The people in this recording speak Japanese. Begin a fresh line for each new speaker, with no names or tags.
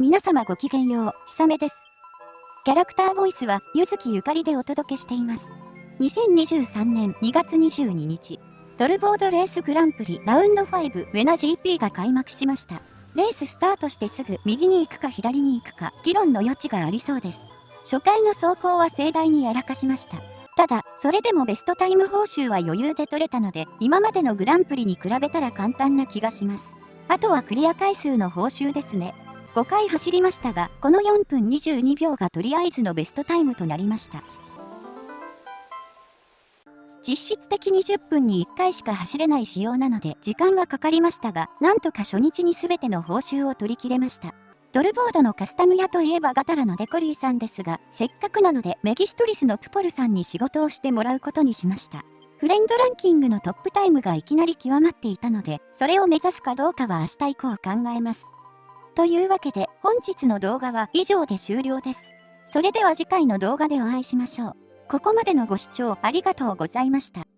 皆様ごきげんよう、ひさめです。キャラクターボイスは、ゆずきゆかりでお届けしています。2023年2月22日、ドルボードレースグランプリラウンド5ウェナ GP が開幕しました。レーススタートしてすぐ右に行くか左に行くか議論の余地がありそうです。初回の走行は盛大にやらかしました。ただ、それでもベストタイム報酬は余裕で取れたので、今までのグランプリに比べたら簡単な気がします。あとはクリア回数の報酬ですね。5回走りましたが、この4分22秒がとりあえずのベストタイムとなりました。実質的に10分に1回しか走れない仕様なので時間はかかりましたが、なんとか初日に全ての報酬を取り切れました。ドルボードのカスタム屋といえばガタラのデコリーさんですが、せっかくなのでメギストリスのプポルさんに仕事をしてもらうことにしました。フレンドランキングのトップタイムがいきなり極まっていたので、それを目指すかどうかは明日以降考えます。というわけで、本日の動画は以上で終了です。それでは次回の動画でお会いしましょう。ここまでのご視聴ありがとうございました。